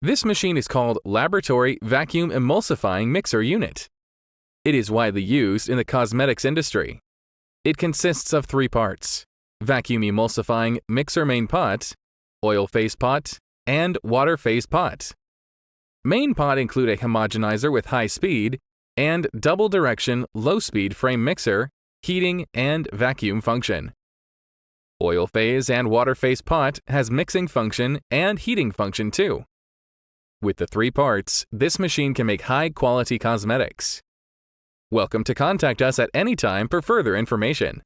This machine is called Laboratory Vacuum Emulsifying Mixer Unit. It is widely used in the cosmetics industry. It consists of three parts vacuum emulsifying mixer main pot, oil phase pot, and water phase pot. Main pot include a homogenizer with high speed and double direction low speed frame mixer, heating, and vacuum function. Oil phase and water phase pot has mixing function and heating function too. With the three parts, this machine can make high quality cosmetics. Welcome to contact us at any time for further information.